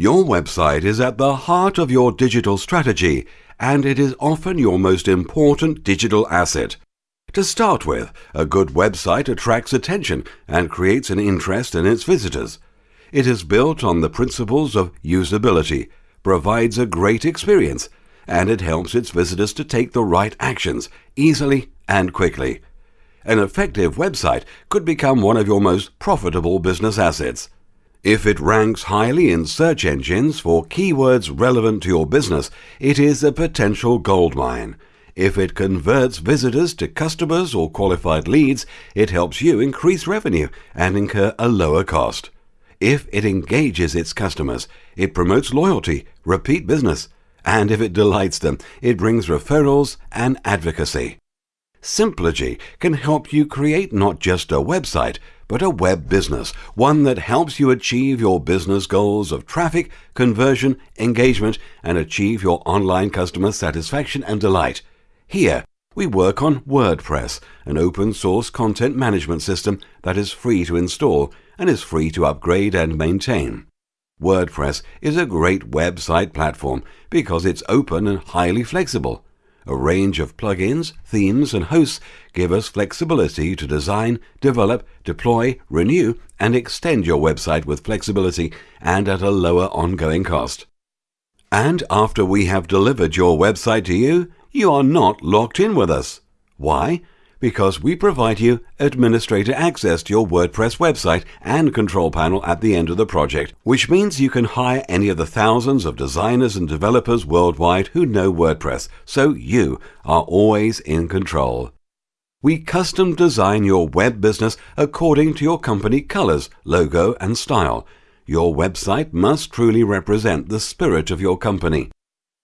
Your website is at the heart of your digital strategy and it is often your most important digital asset. To start with, a good website attracts attention and creates an interest in its visitors. It is built on the principles of usability, provides a great experience, and it helps its visitors to take the right actions easily and quickly. An effective website could become one of your most profitable business assets. If it ranks highly in search engines for keywords relevant to your business, it is a potential goldmine. If it converts visitors to customers or qualified leads, it helps you increase revenue and incur a lower cost. If it engages its customers, it promotes loyalty, repeat business, and if it delights them, it brings referrals and advocacy. Simplogy can help you create not just a website, but a web business, one that helps you achieve your business goals of traffic, conversion, engagement, and achieve your online customer satisfaction and delight. Here, we work on WordPress, an open source content management system that is free to install and is free to upgrade and maintain. WordPress is a great website platform because it's open and highly flexible. A range of plugins, themes, and hosts give us flexibility to design, develop, deploy, renew, and extend your website with flexibility and at a lower ongoing cost. And after we have delivered your website to you, you are not locked in with us. Why? Because we provide you administrator access to your WordPress website and control panel at the end of the project, which means you can hire any of the thousands of designers and developers worldwide who know WordPress, so you are always in control. We custom design your web business according to your company colors, logo, and style. Your website must truly represent the spirit of your company.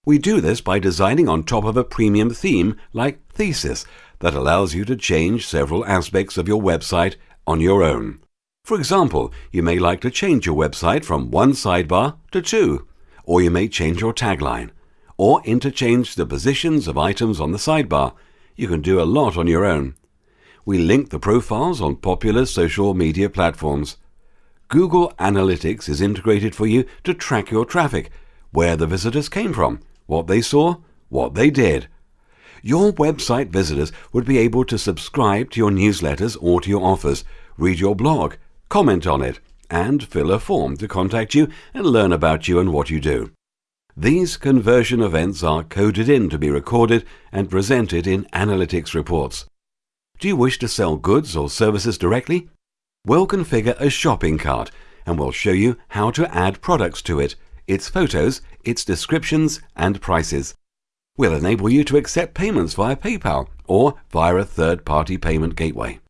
We do this by designing on top of a premium theme like Thesis that allows you to change several aspects of your website on your own. For example, you may like to change your website from one sidebar to two, or you may change your tagline, or interchange the positions of items on the sidebar. You can do a lot on your own. We link the profiles on popular social media platforms. Google Analytics is integrated for you to track your traffic, where the visitors came from, what they saw, what they did, your website visitors would be able to subscribe to your newsletters or to your offers, read your blog, comment on it, and fill a form to contact you and learn about you and what you do. These conversion events are coded in to be recorded and presented in analytics reports. Do you wish to sell goods or services directly? We'll configure a shopping cart and we'll show you how to add products to it, its photos, its descriptions, and prices. We'll enable you to accept payments via PayPal or via a third-party payment gateway.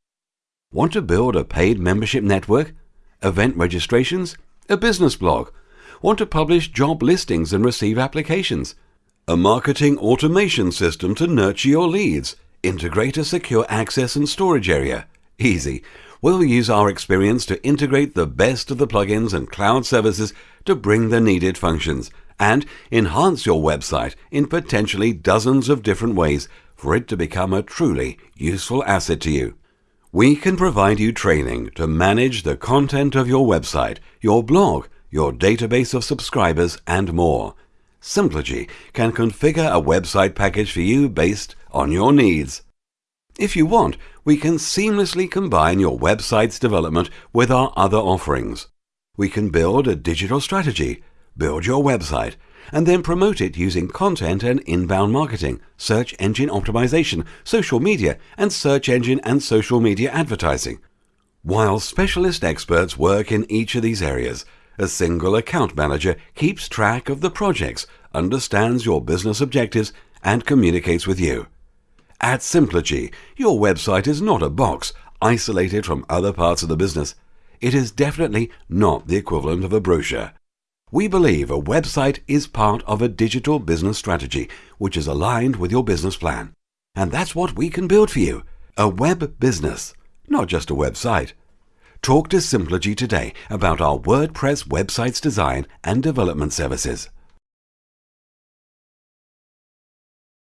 Want to build a paid membership network? Event registrations? A business blog? Want to publish job listings and receive applications? A marketing automation system to nurture your leads? Integrate a secure access and storage area? Easy. We'll use our experience to integrate the best of the plugins and cloud services to bring the needed functions – and enhance your website in potentially dozens of different ways for it to become a truly useful asset to you. We can provide you training to manage the content of your website, your blog, your database of subscribers, and more. Simplogy can configure a website package for you based on your needs. If you want, we can seamlessly combine your website's development with our other offerings. We can build a digital strategy, build your website, and then promote it using content and inbound marketing, search engine optimization, social media, and search engine and social media advertising. While specialist experts work in each of these areas, a single account manager keeps track of the projects, understands your business objectives, and communicates with you. At Simplogy, your website is not a box isolated from other parts of the business. It is definitely not the equivalent of a brochure. We believe a website is part of a digital business strategy which is aligned with your business plan. And that's what we can build for you a web business, not just a website. Talk to Simplogy today about our WordPress websites design and development services.